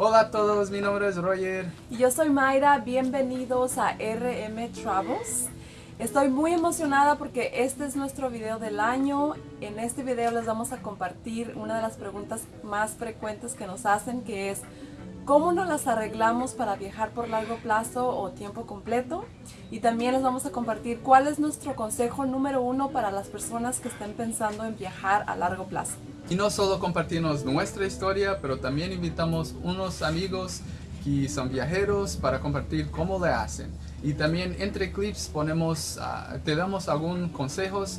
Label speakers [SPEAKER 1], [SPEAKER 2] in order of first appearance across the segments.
[SPEAKER 1] Hola a todos, mi nombre es Roger.
[SPEAKER 2] Y yo soy Mayra, bienvenidos a RM Travels. Estoy muy emocionada porque este es nuestro video del año. En este video les vamos a compartir una de las preguntas más frecuentes que nos hacen que es cómo nos las arreglamos para viajar por largo plazo o tiempo completo y también les vamos a compartir cuál es nuestro consejo número uno para las personas que estén pensando en viajar a largo plazo.
[SPEAKER 1] Y no solo compartimos nuestra historia, pero también invitamos unos amigos que son viajeros para compartir cómo le hacen. Y también entre clips ponemos, ah, te damos algunos consejos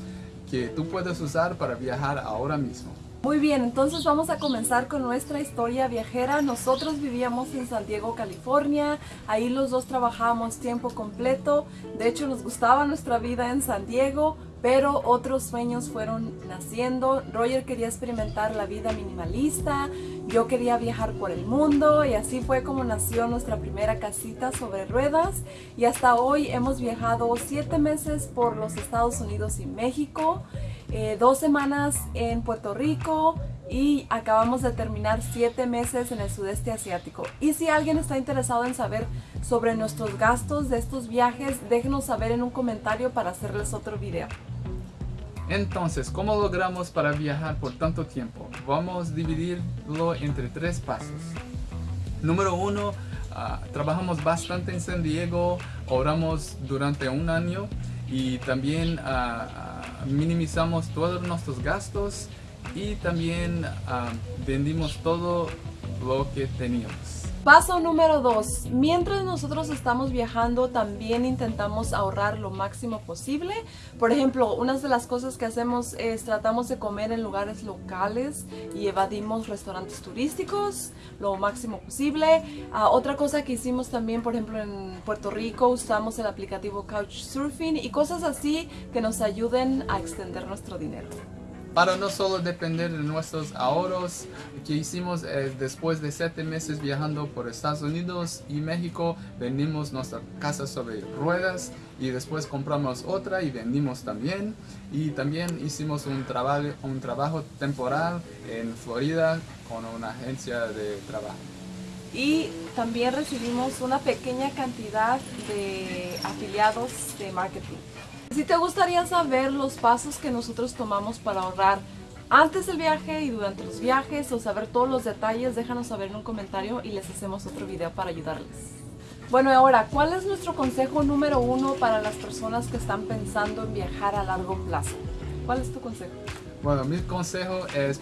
[SPEAKER 1] que tú puedes usar para viajar ahora mismo.
[SPEAKER 2] Muy bien, entonces vamos a comenzar con nuestra historia viajera. Nosotros vivíamos en San Diego, California. Ahí los dos trabajábamos tiempo completo. De hecho, nos gustaba nuestra vida en San Diego, pero otros sueños fueron naciendo. Roger quería experimentar la vida minimalista, yo quería viajar por el mundo y así fue como nació nuestra primera casita sobre ruedas y hasta hoy hemos viajado siete meses por los Estados Unidos y México. Eh, dos semanas en Puerto Rico y acabamos de terminar siete meses en el sudeste asiático. Y si alguien está interesado en saber sobre nuestros gastos de estos viajes, déjenos saber en un comentario para hacerles otro video.
[SPEAKER 1] Entonces, ¿cómo logramos para viajar por tanto tiempo? Vamos a dividirlo entre tres pasos. Número uno, ah, trabajamos bastante en San Diego, oramos durante un año y también uh, minimizamos todos nuestros gastos y también ah, vendimos todo lo que teníamos.
[SPEAKER 2] Paso número 2. Mientras nosotros estamos viajando, también intentamos ahorrar lo máximo posible. Por ejemplo, una de las cosas que hacemos es tratamos de comer en lugares locales y evadimos restaurantes turísticos lo máximo posible. Ah, otra cosa que hicimos también, por ejemplo, en Puerto Rico, usamos el aplicativo Couchsurfing y cosas así que nos ayuden a extender nuestro dinero
[SPEAKER 1] para no solo depender de nuestros ahorros que hicimos eh, después de siete meses viajando por Estados Unidos y México vendimos nuestra casa sobre ruedas y después compramos otra y vendimos también. Y también hicimos un, un trabajo temporal en Florida con una agencia de trabajo.
[SPEAKER 2] Y también recibimos una pequeña cantidad de afiliados de marketing si te gustaría saber los pasos que nosotros tomamos para ahorrar antes del viaje y durante los viajes o saber todos los detalles, déjanos saber en un comentario y les hacemos otro video para ayudarles. Bueno, ahora, ¿cuál es nuestro consejo número uno para las personas que están pensando en viajar a largo plazo? ¿Cuál es tu consejo?
[SPEAKER 1] Bueno, mi consejo es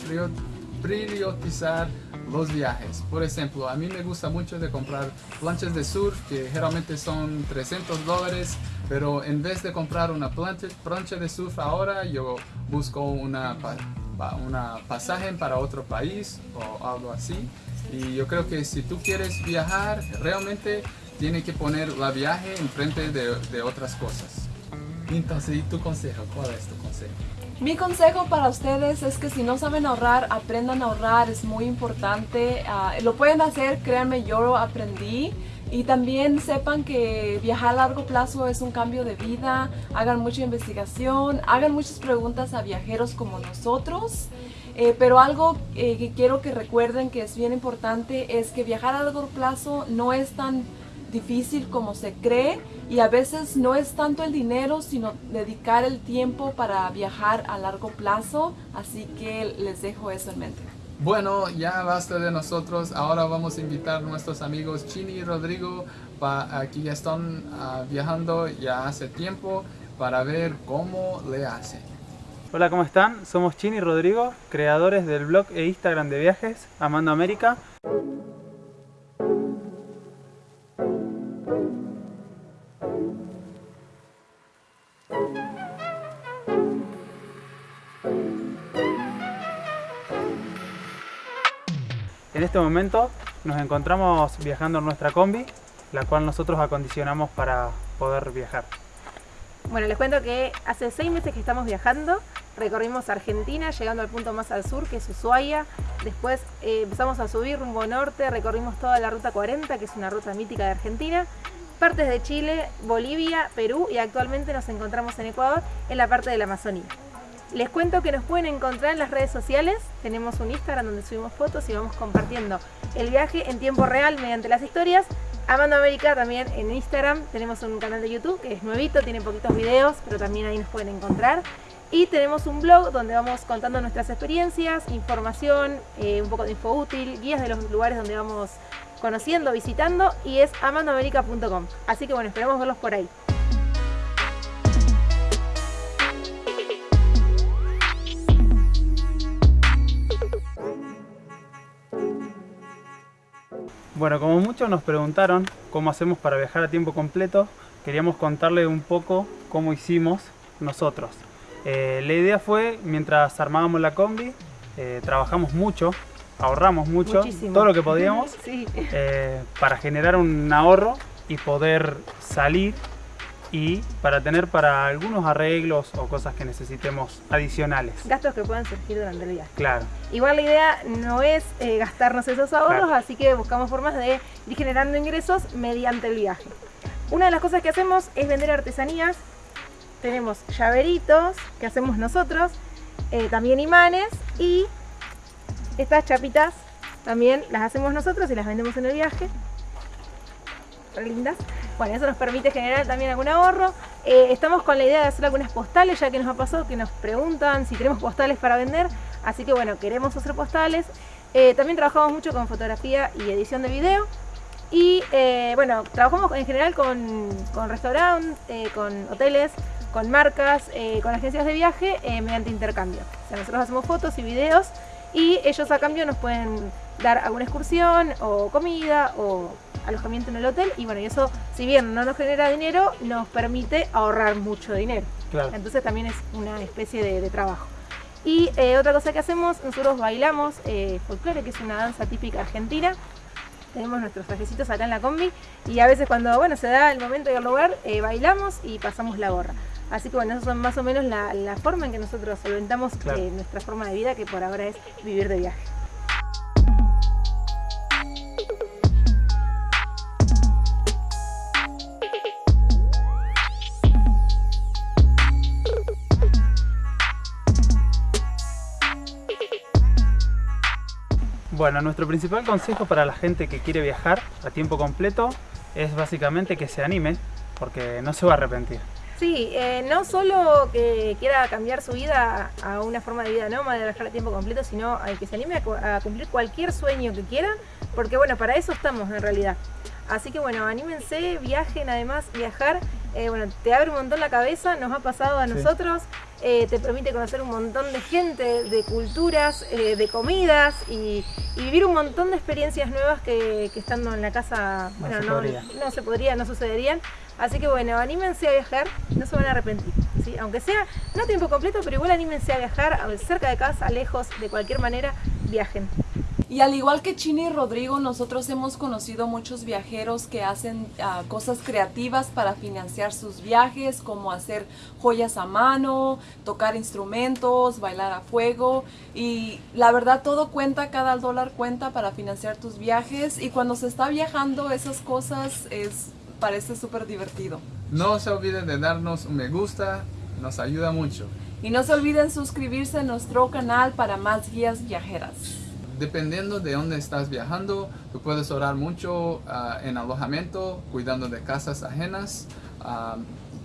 [SPEAKER 1] priorizar los viajes. Por ejemplo, a mí me gusta mucho de comprar planchas de surf que generalmente son 300 dólares, pero en vez de comprar una plancha, plancha de surf ahora, yo busco una, una pasaje para otro país o algo así. Y yo creo que si tú quieres viajar, realmente tiene que poner la viaje enfrente de, de otras cosas. Entonces, ¿y tu consejo? ¿Cuál es tu consejo?
[SPEAKER 2] Mi consejo para ustedes es que si no saben ahorrar, aprendan a ahorrar, es muy importante. Ah, lo pueden hacer, créanme, yo lo aprendí. Y también sepan que viajar a largo plazo es un cambio de vida, hagan mucha investigación, hagan muchas preguntas a viajeros como nosotros. Eh, pero algo eh, que quiero que recuerden que es bien importante es que viajar a largo plazo no es tan difícil como se cree y a veces no es tanto el dinero sino dedicar el tiempo para viajar a largo plazo así que les dejo eso en mente
[SPEAKER 1] bueno ya basta de nosotros ahora vamos a invitar a nuestros amigos Chini y Rodrigo aquí ya están ah, viajando ya hace tiempo para ver cómo le hacen
[SPEAKER 3] Hola, ¿cómo están? Somos Chini y Rodrigo, creadores del blog e Instagram de viajes Amando América. En este momento nos encontramos viajando en nuestra combi, la cual nosotros acondicionamos para poder viajar.
[SPEAKER 4] Bueno, les cuento que hace seis meses que estamos viajando, recorrimos Argentina, llegando al punto más al sur, que es Ushuaia. Después eh, empezamos a subir rumbo norte, recorrimos toda la Ruta 40, que es una ruta mítica de Argentina. Partes de Chile, Bolivia, Perú y actualmente nos encontramos en Ecuador, en la parte de la Amazonía. Les cuento que nos pueden encontrar en las redes sociales. Tenemos un Instagram donde subimos fotos y vamos compartiendo el viaje en tiempo real mediante las historias. Amando América también en Instagram, tenemos un canal de YouTube que es nuevito, tiene poquitos videos, pero también ahí nos pueden encontrar. Y tenemos un blog donde vamos contando nuestras experiencias, información, eh, un poco de info útil, guías de los lugares donde vamos conociendo, visitando y es amandoamerica.com. Así que bueno, esperemos verlos por ahí.
[SPEAKER 3] Bueno, como muchos nos preguntaron cómo hacemos para viajar a tiempo completo, queríamos contarle un poco cómo hicimos nosotros. Eh, la idea fue, mientras armábamos la combi, eh, trabajamos mucho, ahorramos mucho,
[SPEAKER 4] Muchísimo.
[SPEAKER 3] todo lo que podíamos,
[SPEAKER 4] Sí.
[SPEAKER 3] eh, para generar un ahorro y poder salir y para tener para algunos arreglos o cosas que necesitemos adicionales.
[SPEAKER 4] Gastos que puedan surgir durante el viaje.
[SPEAKER 3] Claro,
[SPEAKER 4] Igual la idea no es eh, gastarnos esos ahorros,
[SPEAKER 3] Claro.
[SPEAKER 4] así que buscamos formas de ir generando ingresos mediante el viaje. Una de las cosas que hacemos es vender artesanías. Tenemos llaveritos que hacemos nosotros, eh, también imanes y estas chapitas también las hacemos nosotros y las vendemos en el viaje. Re lindas. Bueno, eso nos permite generar también algún ahorro. Eh, estamos con la idea de hacer algunas postales, ya que nos ha pasado que nos preguntan si tenemos postales para vender. Así que bueno, queremos hacer postales. Eh, también trabajamos mucho con fotografía y edición de video. Y eh, bueno, trabajamos en general con, con restaurantes, con hoteles, con marcas, con agencias de viaje mediante intercambio. O sea, nosotros hacemos fotos y videos y ellos a cambio nos pueden dar alguna excursión o comida o alojamiento en el hotel y bueno, y eso si bien no nos genera dinero, nos permite ahorrar mucho dinero.
[SPEAKER 3] claro.
[SPEAKER 4] Entonces también es una especie de, de trabajo. Y eh, otra cosa que hacemos, nosotros bailamos eh, folclore, que es una danza típica argentina. Tenemos nuestros trajecitos acá en la combi y a veces cuando bueno se da el momento y el lugar, eh, bailamos y pasamos la gorra. Así que bueno, eso son más o menos la, la forma en que nosotros solventamos
[SPEAKER 3] Claro.
[SPEAKER 4] eh, nuestra forma de vida, que por ahora es vivir de viaje.
[SPEAKER 3] Bueno, nuestro principal consejo para la gente que quiere viajar a tiempo completo es básicamente que se anime, porque no se va a arrepentir.
[SPEAKER 4] Sí, eh, no solo que quiera cambiar su vida a una forma de vida nómada, de viajar a tiempo completo, sino a que se anime a, cu- a cumplir cualquier sueño que quieran, porque bueno, para eso estamos en realidad. Así que bueno, anímense, viajen, además viajar, eh, bueno, te abre un montón la cabeza, nos ha pasado a
[SPEAKER 3] Sí.
[SPEAKER 4] nosotros, eh, te permite conocer un montón de gente, de culturas, eh, de comidas y, y vivir un montón de experiencias nuevas que, que estando en la casa,
[SPEAKER 3] No
[SPEAKER 4] bueno,
[SPEAKER 3] se
[SPEAKER 4] no, no se podría, no sucederían. Así que bueno, anímense a viajar, no se van a arrepentir. ¿sí? Aunque sea no a tiempo completo, pero igual anímense a viajar cerca de casa, lejos, de cualquier manera, viajen.
[SPEAKER 2] Y al igual que Chini y Rodrigo, nosotros hemos conocido muchos viajeros que hacen ah, cosas creativas para financiar sus viajes, como hacer joyas a mano, tocar instrumentos, bailar a fuego. Y la verdad todo cuenta, cada dólar cuenta para financiar tus viajes. Y cuando se está viajando, esas cosas es, parece súper divertido.
[SPEAKER 1] No se olviden de darnos un me gusta, nos ayuda mucho.
[SPEAKER 2] Y no se olviden suscribirse a nuestro canal para más guías viajeras.
[SPEAKER 1] Dependiendo de dónde estás viajando, tú puedes orar mucho ah, en alojamiento, cuidando de casas ajenas. Ah,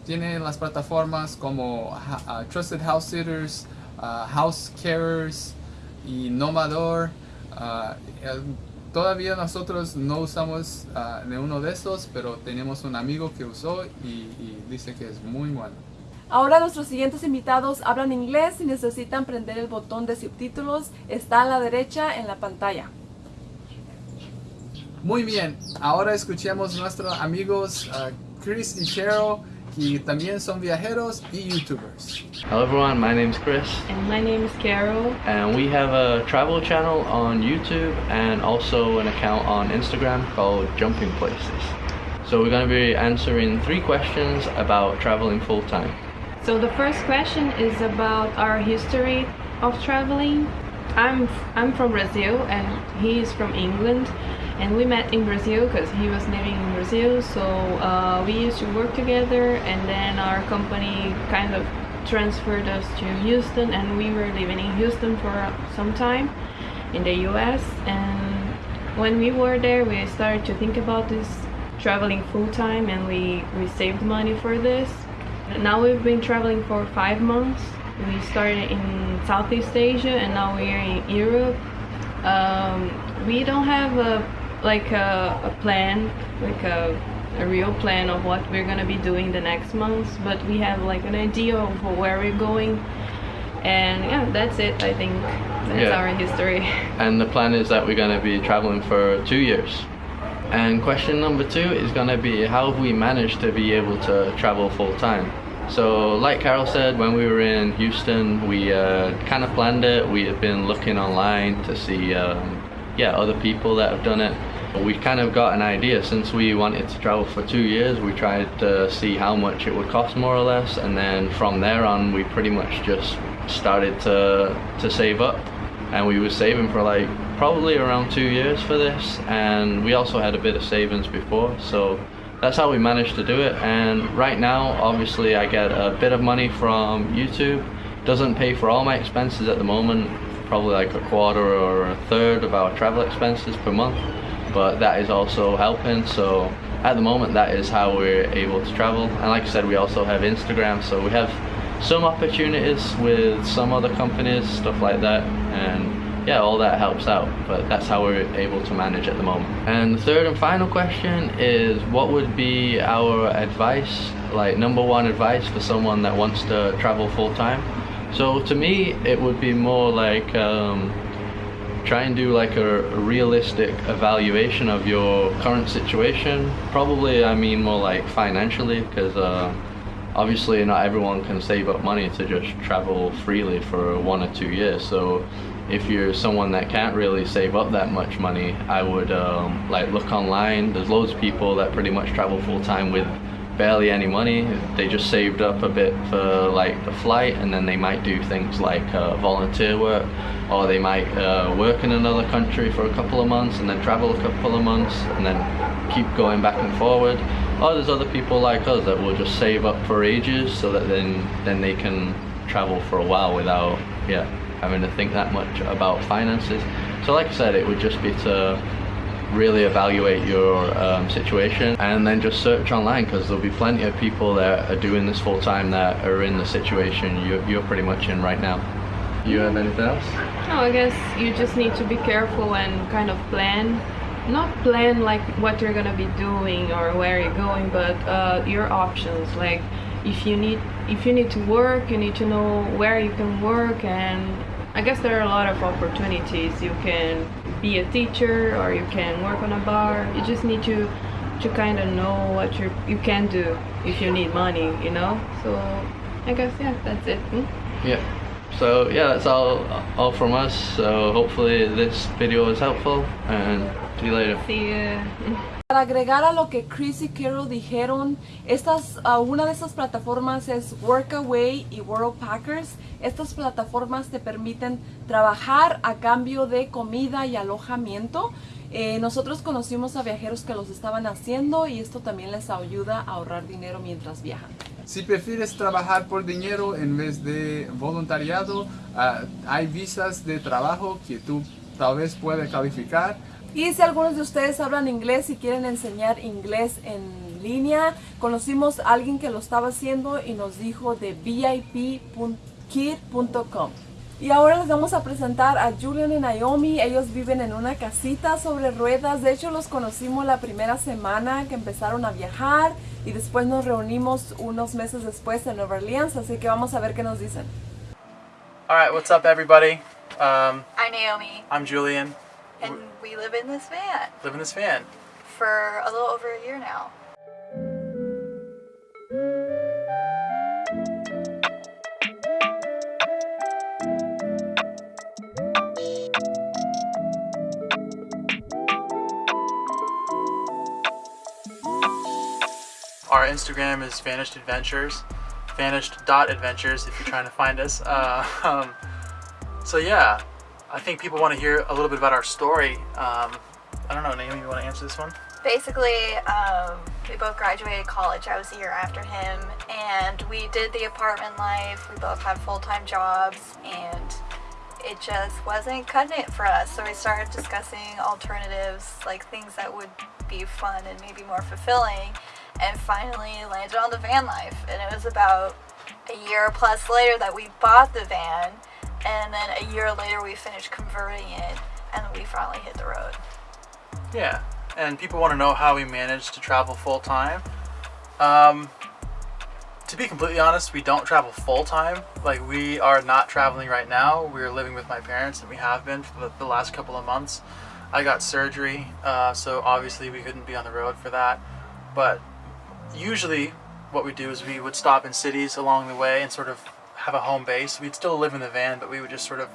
[SPEAKER 1] tiene las plataformas como ah, Trusted House Sitters, House Carers y Nomador. Todavía nosotros no usamos de uno de estos, pero tenemos un amigo que usó y dice que es muy bueno.
[SPEAKER 2] Ahora nuestros siguientes invitados hablan inglés y necesitan prender el botón de subtítulos. Está a la derecha en la pantalla.
[SPEAKER 1] Muy bien, ahora escuchemos nuestros amigos ah, Chris y Cheryl, que también son viajeros y youtubers.
[SPEAKER 5] Hello everyone, my name's Chris
[SPEAKER 6] And my name is Carol.
[SPEAKER 5] and we have a travel channel on YouTube and also an account on Instagram called Jumping Places. So we're going to be answering three questions about traveling full time.
[SPEAKER 6] So the first question is about our history of traveling. I'm I'm from Brazil and he is from England, and we met in Brazil because he was living in Brazil. So uh, we used to work together, and then our company kind of transferred us to Houston, and we were living in Houston for some time in the U.S. and when we were there, we started to think about this traveling full time, and we we saved money for this. Now we've been traveling for five months. We started in Southeast Asia, and now we're in Europe. Um, we don't have a like a, a plan, like a a real plan of what we're gonna be doing the next months, but we have like an idea of where we're going. And yeah, that's it. I think that's
[SPEAKER 5] Yeah.
[SPEAKER 6] our history.
[SPEAKER 5] and the plan is that we're going to be traveling for two years. And question number two is to be how have we managed to be able to travel full time? So, like Carol said, when we were in Houston, we uh, kind of planned it. We had been looking online to see, um, yeah, other people that have done it. We kind of got an idea since we wanted to travel for two years. We tried to see how much it would cost, more or less, and then from there on, we pretty much just started to to save up and we were saving for like probably around two years for this and we also had a bit of savings before so that's how we managed to do it. And right now obviously I get a bit of money from YouTube. Doesn't pay for all my expenses at the moment probably like a quarter or a third of our travel expenses per month but that is also helping. So at the moment that is how we're able to travel. And like I said we also have Instagram so we have some opportunities with some other companies, stuff like that, and yeah, all that helps out. But that's how we're able to manage at the moment. And the third and final question is what would be our advice, like number one advice for someone that wants to travel full time? So to me, it would be more like um, try and do like a, realistic evaluation of your current situation. Probably, I mean more like financially, because. Uh, obviously not everyone can save up money to just travel freely for one or two years so if you're someone that can't really save up that much money i would um, like look online. There's loads of people that pretty much travel full time with barely any money. They just saved up a bit for like the flight and then they might do things like uh, volunteer work or they might uh, work in another country for a couple of months and then travel a couple of months and then keep going back and forward. Or there's other people like us that will just save up for ages so that then then they can travel for a while without yeah having to think that much about finances so like I said it would just be to really evaluate your um, situation and then just search online because there'll be plenty of people that are doing this full time that are in the situation you're, you're pretty much in right now you have anything else
[SPEAKER 6] No, I guess you just need to be careful and kind of plan. Not plan like what you're gonna be doing or where you're going, but uh, your options. Like if you need if you need to work, you need to know where you can work, and I guess there are a lot of opportunities. You can be a teacher or you can work on a bar. You just need to to kind of know what you you can do if you need money, you know. So I guess yeah, that's it. Hmm?
[SPEAKER 5] Yeah. So yeah, that's all all from us. So hopefully this video was helpful and see you later.
[SPEAKER 6] See ya.
[SPEAKER 2] Para agregar a lo que Chris y Carol dijeron, estas, ah, una de estas plataformas es Workaway y World Packers. Estas plataformas te permiten trabajar a cambio de comida y alojamiento. Eh, nosotros conocimos a viajeros que los estaban haciendo y esto también les ayuda a ahorrar dinero mientras viajan.
[SPEAKER 1] Si prefieres trabajar por dinero en vez de voluntariado, ah, hay visas de trabajo que tú tal vez puedes calificar.
[SPEAKER 2] Y si algunos de ustedes hablan inglés y quieren enseñar inglés en línea, conocimos a alguien que lo estaba haciendo y nos dijo de vip.kid.com. Y ahora les vamos a presentar a Julian y Naomi. Ellos viven en una casita sobre ruedas. De hecho, los conocimos la primera semana que empezaron a viajar y después nos reunimos unos meses después en Nueva Orleans. Así que vamos a ver qué nos dicen.
[SPEAKER 7] All right, what's up, everybody? Um,
[SPEAKER 8] I'm Naomi,
[SPEAKER 7] I'm Julian.
[SPEAKER 8] and we live in this van
[SPEAKER 7] Live in this van.
[SPEAKER 8] for a little over a year now.
[SPEAKER 7] Our Instagram is Vanished Adventures, vanished.adventures if you're trying to find us. Uh, um, so, yeah, I think people want to hear a little bit about our story. Um, I don't know, Naomi, you want to answer this one?
[SPEAKER 8] Basically, um, we both graduated college. I was a year after him, and we did the apartment life. We both had full time jobs, and it just wasn't cutting it for us. So we started discussing alternatives, like things that would be fun and maybe more fulfilling, and finally landed on the van life. And it was about a year plus later that we bought the van, and then a year later we finished converting it, and we finally hit the road.
[SPEAKER 7] Yeah, and people want to know how we managed to travel full time. Um, to be completely honest, we don't travel full time. Like we are not traveling right now. We're living with my parents, and we have been for the, last couple of months. I got surgery, uh, so obviously we couldn't be on the road for that. But usually, what we do is we would stop in cities along the way and sort of have a home base. We'd still live in the van, but we would just sort of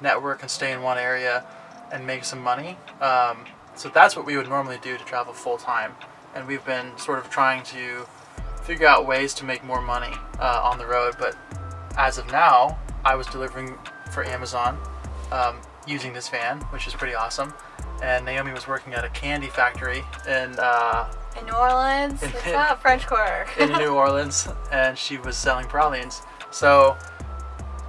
[SPEAKER 7] network and stay in one area and make some money. Um, so that's what we would normally do to travel full time. And we've been sort of trying to figure out ways to make more money uh, on the road. But as of now, I was delivering for Amazon um, using this van, which is pretty awesome. And Naomi was working at a candy factory in uh,
[SPEAKER 8] In New Orleans,
[SPEAKER 7] In-
[SPEAKER 8] it's not French Quarter.
[SPEAKER 7] in New Orleans, and she was selling pralines. So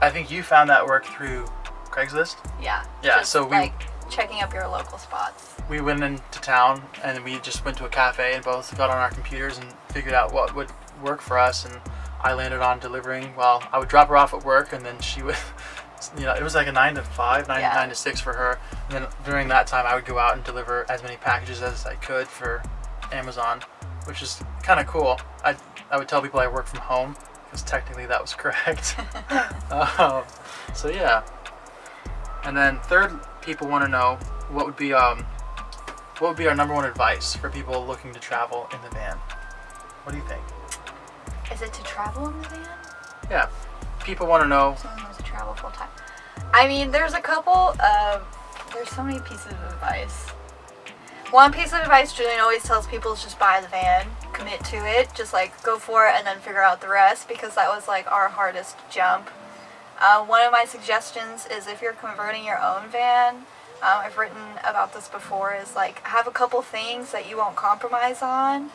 [SPEAKER 7] I think you found that work through Craigslist.
[SPEAKER 8] yeah.
[SPEAKER 7] Yeah, so we-
[SPEAKER 8] like checking up your local spots.
[SPEAKER 7] we went into town and we just went to a cafe and both got on our computers and figured out what would work for us and I landed on delivering well I would drop her off at work and then she would you know it was like a nine to five nine,
[SPEAKER 8] Yeah.
[SPEAKER 7] nine to six for her and then during that time I would go out and deliver as many packages as I could for Amazon which is kind of cool I, I would tell people I work from home because technically that was correct um, so yeah and then third people want to know what would be um, what would be our number one advice for people looking to travel in the van? What do you think?
[SPEAKER 8] Is it to travel in the van?
[SPEAKER 7] Yeah, people want to know.
[SPEAKER 8] Someone wants to travel full time. I mean, there's a couple of. There's so many pieces of advice. One piece of advice Julian always tells people is just buy the van, commit to it, just like go for it and then figure out the rest because that was like our hardest jump. Uh, one of my suggestions is if you're converting your own van, um, I've written about this before, is like have a couple things that you won't compromise on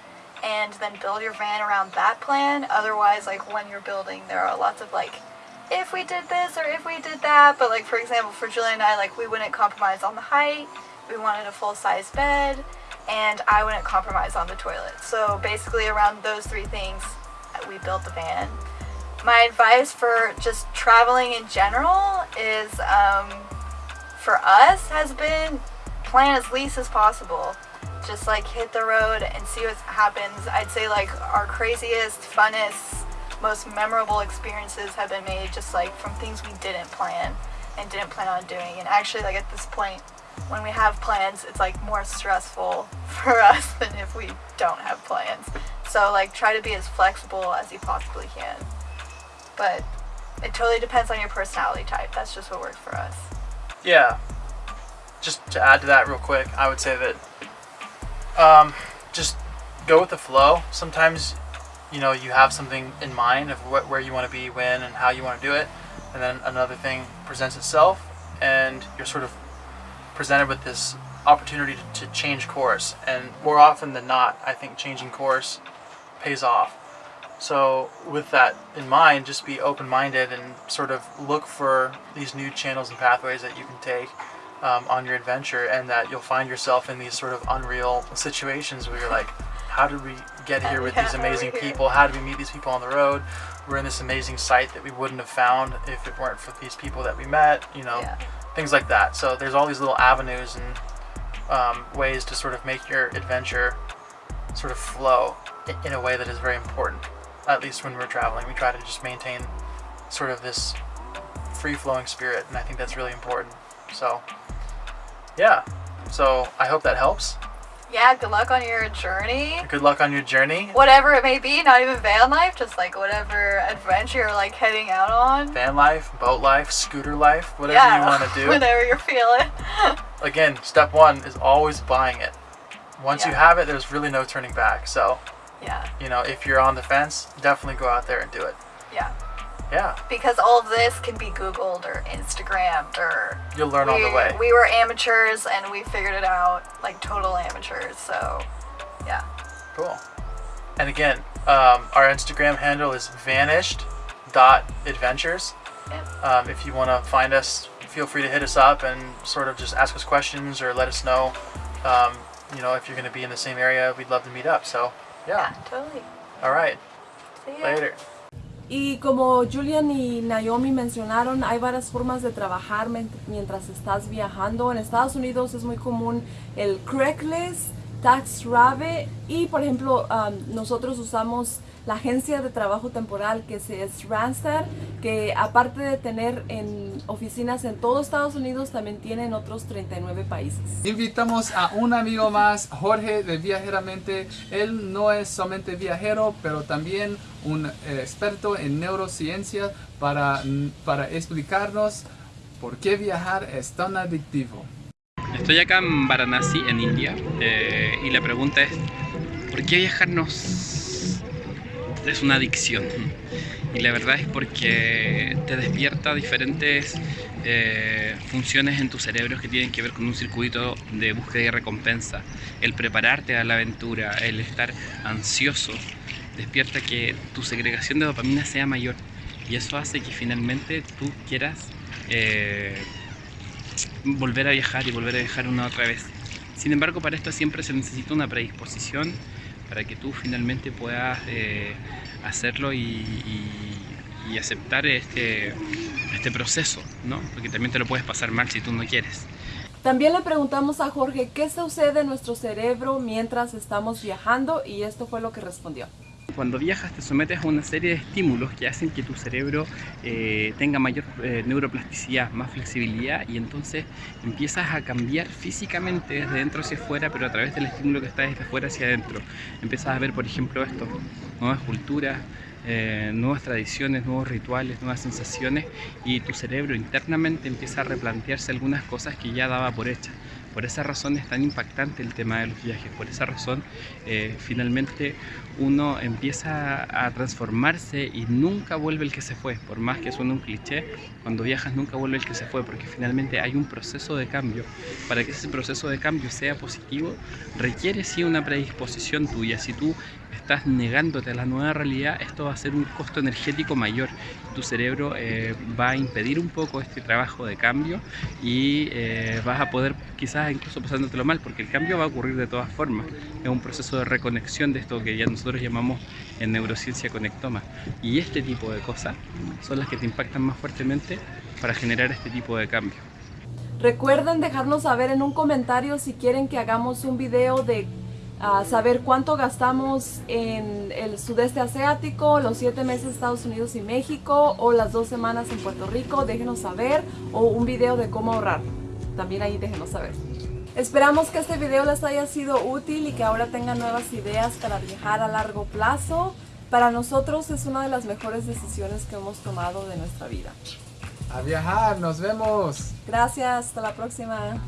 [SPEAKER 8] and then build your van around that plan. Otherwise, like when you're building, there are lots of like, if we did this or if we did that. But like for example, for Julian and I, like we wouldn't compromise on the height. We wanted a full size bed, and I wouldn't compromise on the toilet. So basically, around those three things, we built the van. My advice for just traveling in general is, um, for us, has been plan as least as possible just like hit the road and see what happens. I'd say like our craziest, funnest, most memorable experiences have been made just like from things we didn't plan and didn't plan on doing. And actually like at this point when we have plans, it's like more stressful for us than if we don't have plans. So like try to be as flexible as you possibly can. But it totally depends on your personality type. That's just what works for us.
[SPEAKER 7] Yeah, just to add to that real quick, I would say that um, just go with the flow. Sometimes, you know, you have something in mind of what, where you want to be, when, and how you want to do it, and then another thing presents itself, and you're sort of presented with this opportunity to, to change course. And more often than not, I think changing course pays off. So, with that in mind, just be open minded and sort of look for these new channels and pathways that you can take um, on your adventure, and that you'll find yourself in these sort of unreal situations where you're like, how did we get here with
[SPEAKER 8] Yeah,
[SPEAKER 7] these
[SPEAKER 8] how are we
[SPEAKER 7] amazing people? How did we meet these people on the road? We're in this amazing site that we wouldn't have found if it weren't for these people that we met, you know,
[SPEAKER 8] Yeah.
[SPEAKER 7] Things like that. So, there's all these little avenues and um, ways to sort of make your adventure sort of flow in a way that is very important. At least when we're traveling, we try to just maintain sort of this free flowing spirit, and I think that's really important. So, yeah. So, I hope that helps.
[SPEAKER 8] Yeah, good luck on your journey.
[SPEAKER 7] Good luck on your journey.
[SPEAKER 8] whatever it may be, not even van life, just like whatever adventure you're like heading out on.
[SPEAKER 7] Van life, boat life, scooter life, whatever
[SPEAKER 8] yeah,
[SPEAKER 7] you want to do.
[SPEAKER 8] whatever you're feeling.
[SPEAKER 7] Again, step one is always buying it. Once you have it, there's really no turning back. So,
[SPEAKER 8] yeah,
[SPEAKER 7] you know, if you're on the fence, definitely go out there and do it.
[SPEAKER 8] yeah.
[SPEAKER 7] Yeah,
[SPEAKER 8] Because all of this can be Googled or Instagrammed or
[SPEAKER 7] you'll learn on
[SPEAKER 8] we,
[SPEAKER 7] the way.
[SPEAKER 8] we were amateurs and we figured it out like total amateurs. So, yeah.
[SPEAKER 7] Cool. And again, um, our Instagram handle is vanished.adventures.
[SPEAKER 8] Yep.
[SPEAKER 7] Um, if you want to find us feel free to hit us up and sort of just ask us questions or let us know, um, you know, if you're going to be in the same area. We'd love to meet up. So, yeah.
[SPEAKER 8] Totally.
[SPEAKER 7] All right.
[SPEAKER 8] See ya.
[SPEAKER 7] Later.
[SPEAKER 2] Y como Julian y Naomi mencionaron, hay varias formas de trabajar mientras estás viajando. En Estados Unidos es muy común el Craigslist, TaxRabbit y por ejemplo um, nosotros usamos la agencia de trabajo temporal que se- es Randstad, que aparte de tener en oficinas en todo Estados Unidos, también tiene en otros 39 países.
[SPEAKER 1] Invitamos a un amigo más, Jorge de Viajeramente. Él no es solamente viajero, pero también un eh, experto en neurociencia para, para explicarnos por qué viajar es tan adictivo.
[SPEAKER 9] Estoy acá en Varanasi, en India, eh, y la pregunta es, ¿por qué viajar nos es una adicción? Y la verdad es porque te despierta diferentes eh, funciones en tu cerebro que tienen que ver con un circuito de búsqueda y recompensa. El prepararte a la aventura, el estar ansioso, despierta que tu segregación de dopamina sea mayor. Y eso hace que finalmente tú quieras eh, volver a viajar y volver a viajar una otra vez. Sin embargo, para esto siempre se necesita una predisposición para que tú finalmente puedas eh, hacerlo y, aceptar este, este proceso, ¿no? Porque también te lo puedes pasar mal si tú no quieres.
[SPEAKER 2] También le preguntamos a Jorge qué sucede en nuestro cerebro mientras estamos viajando y esto fue lo que respondió.
[SPEAKER 9] Cuando viajas te sometes a una serie de estímulos que hacen que tu cerebro eh, tenga mayor eh, neuroplasticidad, más flexibilidad y entonces empiezas a cambiar físicamente desde dentro hacia afuera, pero a través del estímulo que está desde afuera hacia adentro. Empiezas a ver, por ejemplo, esto, nuevas culturas, eh, nuevas tradiciones, nuevos rituales, nuevas sensaciones y tu cerebro internamente empieza a replantearse algunas cosas que ya daba por hechas. Por esa razón es tan impactante el tema de los viajes, por esa razón eh, finalmente uno empieza a transformarse y nunca vuelve el que se fue, por más que suene un cliché, cuando viajas nunca vuelve el que se fue, porque finalmente hay un proceso de cambio. Para que ese proceso de cambio sea positivo, requiere sí una predisposición tuya. Si tú estás negándote a la nueva realidad, esto va a ser un costo energético mayor. Tu cerebro eh, va a impedir un poco este trabajo de cambio y eh, vas a poder quizás incluso pasándotelo mal, porque el cambio va a ocurrir de todas formas. Es un proceso de reconexión de esto que ya nosotros llamamos en neurociencia conectoma. Y este tipo de cosas son las que te impactan más fuertemente para generar este tipo de cambio.
[SPEAKER 2] Recuerden dejarnos saber en un comentario si quieren que hagamos un video de ah, saber cuánto gastamos en el sudeste asiático, los siete meses Estados Unidos y México o las dos semanas en Puerto Rico. Déjenos saber o un video de cómo ahorrar. También ahí déjenos saber. Esperamos que este video les haya sido útil y que ahora tengan nuevas ideas para viajar a largo plazo. Para nosotros es una de las mejores decisiones que hemos tomado de nuestra vida.
[SPEAKER 1] A viajar, nos vemos.
[SPEAKER 2] Gracias, hasta la próxima.